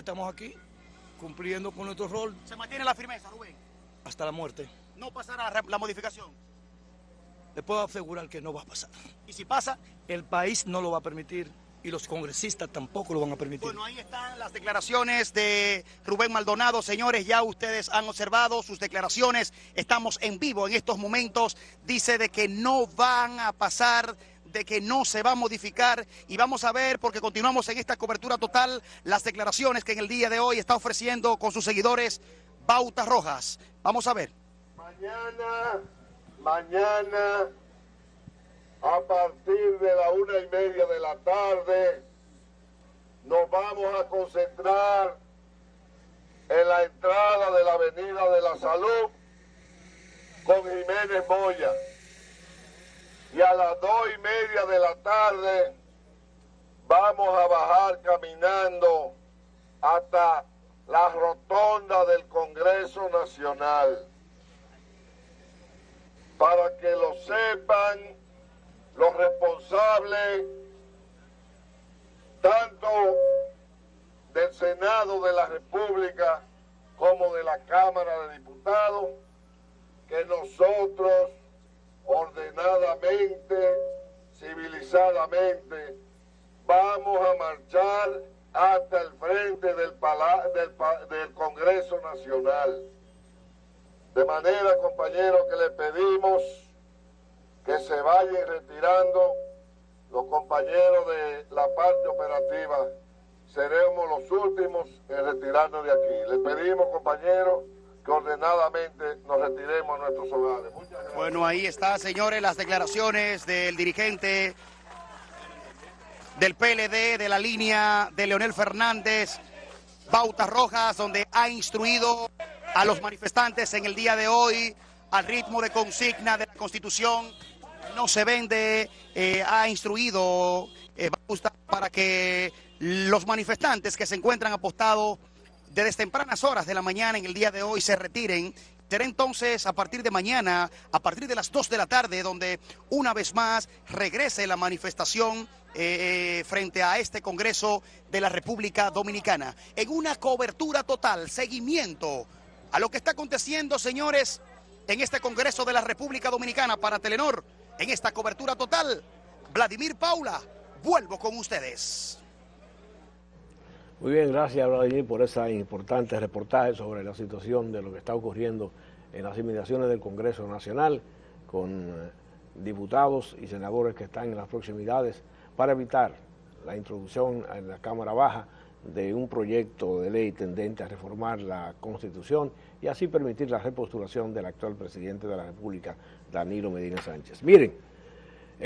estamos aquí cumpliendo con nuestro rol. ¿Se mantiene la firmeza, Rubén? Hasta la muerte. ¿No pasará la modificación? Le puedo asegurar que no va a pasar. ¿Y si pasa? El país no lo va a permitir y los congresistas tampoco lo van a permitir. Bueno, ahí están las declaraciones de Rubén Maldonado. Señores, ya ustedes han observado sus declaraciones. Estamos en vivo en estos momentos. Dice de que no van a pasar de que no se va a modificar y vamos a ver, porque continuamos en esta cobertura total, las declaraciones que en el día de hoy está ofreciendo con sus seguidores Bautas Rojas. Vamos a ver. Mañana, mañana a partir de la una y media de la tarde, nos vamos a concentrar en la entrada de la Avenida de la Salud con Jiménez Moya. A las dos y media de la tarde vamos a bajar caminando hasta la rotonda del Congreso Nacional. Para que lo sepan los responsables tanto del Senado de la República como de la Cámara de Diputados, que nosotros ordenadamente, civilizadamente, vamos a marchar hasta el frente del, del, del Congreso Nacional. De manera, compañeros, que le pedimos que se vayan retirando los compañeros de la parte operativa. Seremos los últimos en retirarnos de aquí. Les pedimos, compañeros, que ordenadamente nos retiremos a nuestros hogares. Bueno, ahí está, señores, las declaraciones del dirigente del PLD, de la línea de Leonel Fernández, Bautas Rojas, donde ha instruido a los manifestantes en el día de hoy al ritmo de consigna de la Constitución no se vende, eh, ha instruido eh, para que los manifestantes que se encuentran apostados desde tempranas horas de la mañana en el día de hoy se retiren. Será entonces a partir de mañana, a partir de las 2 de la tarde, donde una vez más regrese la manifestación eh, frente a este Congreso de la República Dominicana. En una cobertura total, seguimiento a lo que está aconteciendo, señores, en este Congreso de la República Dominicana para Telenor en esta cobertura total. Vladimir Paula, vuelvo con ustedes. Muy bien, gracias Vladimir por esa importante reportaje sobre la situación de lo que está ocurriendo en las inmediaciones del Congreso Nacional con eh, diputados y senadores que están en las proximidades para evitar la introducción en la Cámara Baja de un proyecto de ley tendente a reformar la Constitución y así permitir la repostulación del actual presidente de la República, Danilo Medina Sánchez. Miren,